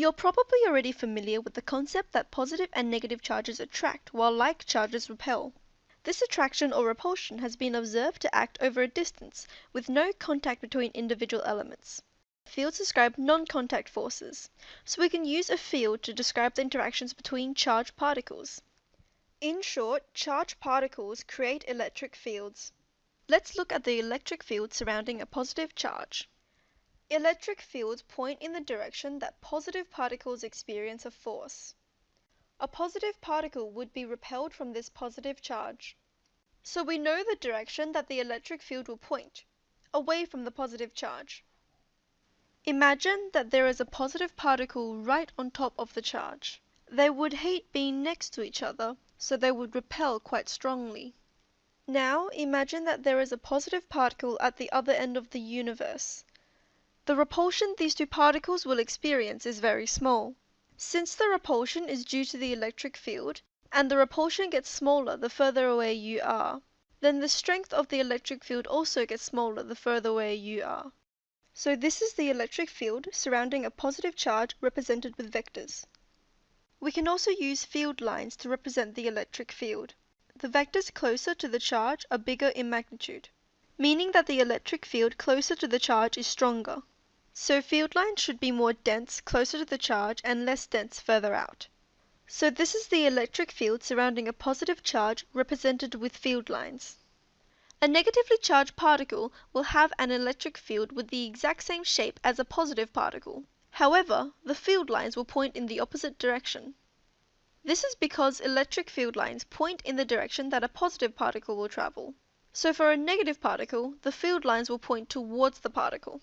You're probably already familiar with the concept that positive and negative charges attract while like charges repel. This attraction or repulsion has been observed to act over a distance with no contact between individual elements. Fields describe non contact forces, so we can use a field to describe the interactions between charged particles. In short, charged particles create electric fields. Let's look at the electric field surrounding a positive charge. Electric fields point in the direction that positive particles experience a force. A positive particle would be repelled from this positive charge. So we know the direction that the electric field will point, away from the positive charge. Imagine that there is a positive particle right on top of the charge. They would hate being next to each other, so they would repel quite strongly. Now imagine that there is a positive particle at the other end of the universe. The repulsion these two particles will experience is very small. Since the repulsion is due to the electric field, and the repulsion gets smaller the further away you are, then the strength of the electric field also gets smaller the further away you are. So this is the electric field surrounding a positive charge represented with vectors. We can also use field lines to represent the electric field. The vectors closer to the charge are bigger in magnitude, meaning that the electric field closer to the charge is stronger. So field lines should be more dense closer to the charge and less dense further out. So this is the electric field surrounding a positive charge represented with field lines. A negatively charged particle will have an electric field with the exact same shape as a positive particle. However, the field lines will point in the opposite direction. This is because electric field lines point in the direction that a positive particle will travel. So for a negative particle, the field lines will point towards the particle.